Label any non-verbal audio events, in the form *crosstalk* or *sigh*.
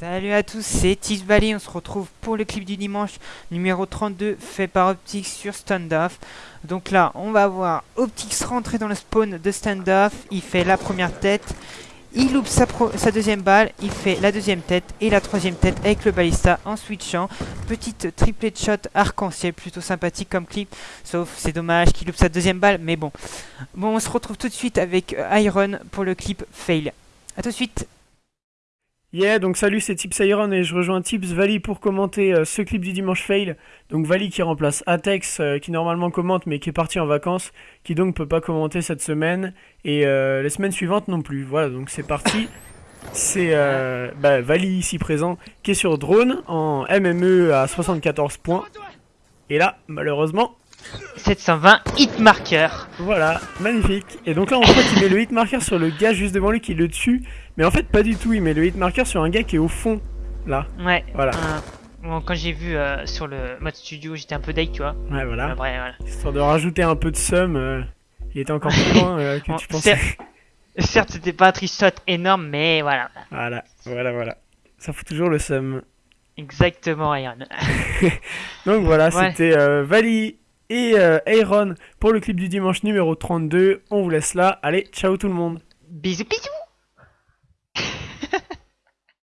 Salut à tous, c'est Valley, on se retrouve pour le clip du dimanche numéro 32 fait par Optix sur Standoff. Donc là, on va voir Optix rentrer dans le spawn de Standoff, il fait la première tête, il loupe sa, deuxième balle, il fait la deuxième tête et la troisième tête avec le balista en switchant. Petite triplet shot arc-en-ciel, plutôt sympathique comme clip, sauf c'est dommage qu'il loupe sa deuxième balle, mais bon. Bon, on se retrouve tout de suite avec Iron pour le clip Fail. A tout de suite Yeah, donc salut, c'est Tips Iron et je rejoins Tips Vali pour commenter euh, ce clip du dimanche fail. Donc Vali qui remplace Atex, euh, qui normalement commente mais qui est parti en vacances, qui donc peut pas commenter cette semaine et euh, les semaines suivantes non plus. Voilà, donc c'est parti. c'est bah, Vali ici présent qui est sur drone en MME à 74 points. Et là, malheureusement, 720 hit marker. Voilà, magnifique. Et donc là, on voit qu'il met le hit marker sur le gars juste devant lui qui le tue. Mais en fait, pas du tout. Il met le hit marker sur un gars qui est au fond. Là. Ouais. Voilà. bon, quand j'ai vu euh, sur le mode studio, j'étais un peu deg, tu vois. Ouais, voilà. Histoire de rajouter un peu de somme, euh, il était encore plus loin euh, que tu *laughs* pensais. Certes, c'était pas un trick énorme, mais voilà. Voilà, voilà, voilà. Ça fout toujours le somme. Exactement, Iron. *laughs* donc voilà, c'était Vali et Aaron pour le clip du dimanche numéro 32. On vous laisse là. Allez, ciao tout le monde. Bisous, bisous